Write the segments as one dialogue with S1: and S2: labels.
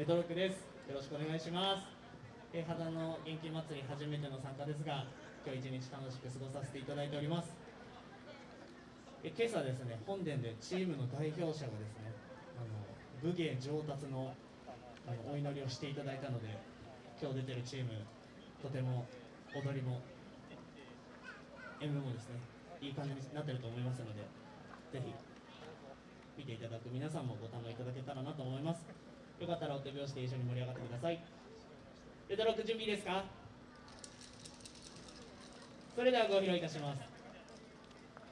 S1: レトロックです。よろしくお願いします。え、肌の元気祭り初めての参加ですが今日一日楽しく過ごさせていただいております。え今朝ですね本殿でチームの代表者がですねあの武芸上達のあのお祈りをしていただいたので今日出てるチームとても踊りも演舞もですねいい感じになってると思いますのでぜひ見ていただく皆さんもご堪手拍子で一緒に盛り上がってください。レトロック準備ですか？それではご披露いたします。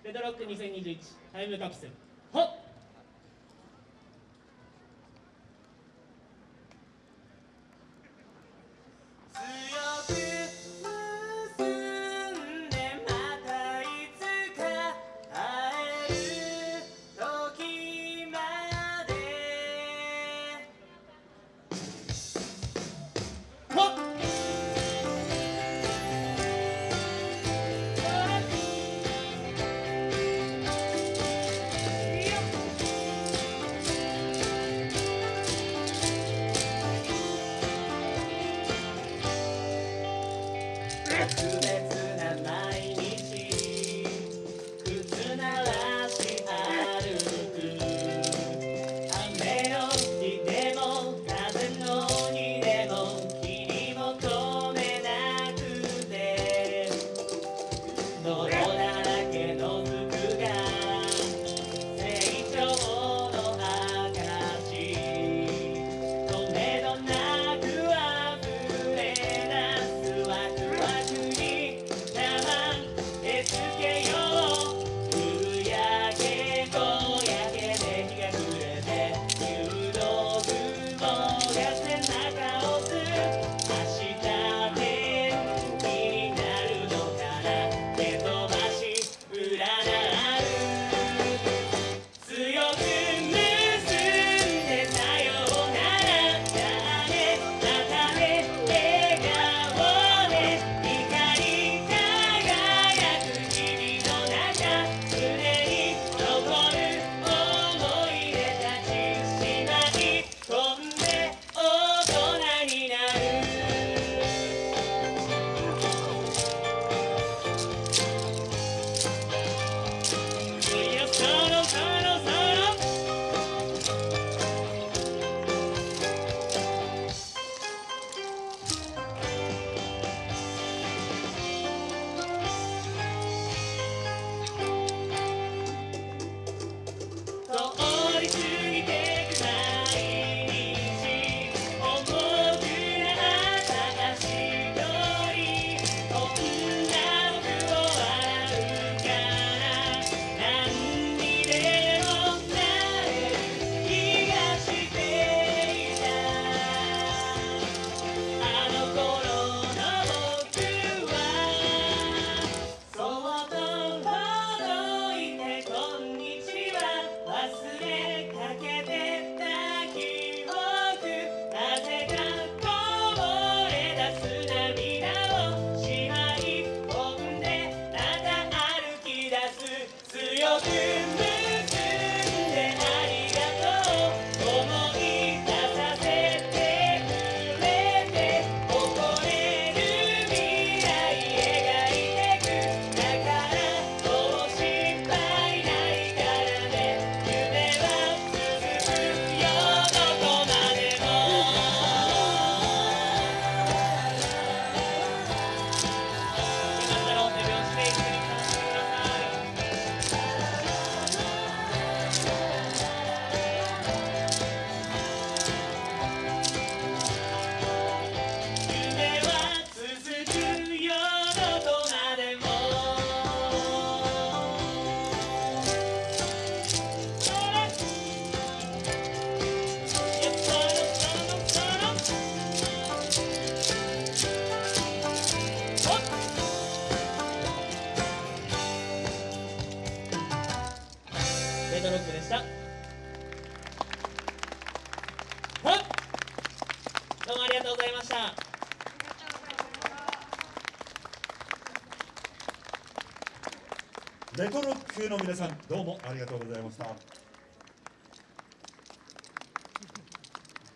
S1: レトロック2021タイムカプセル。ほっ！でした。どうもありがとうございました。
S2: レトロックの皆さんどうもありがとうございました。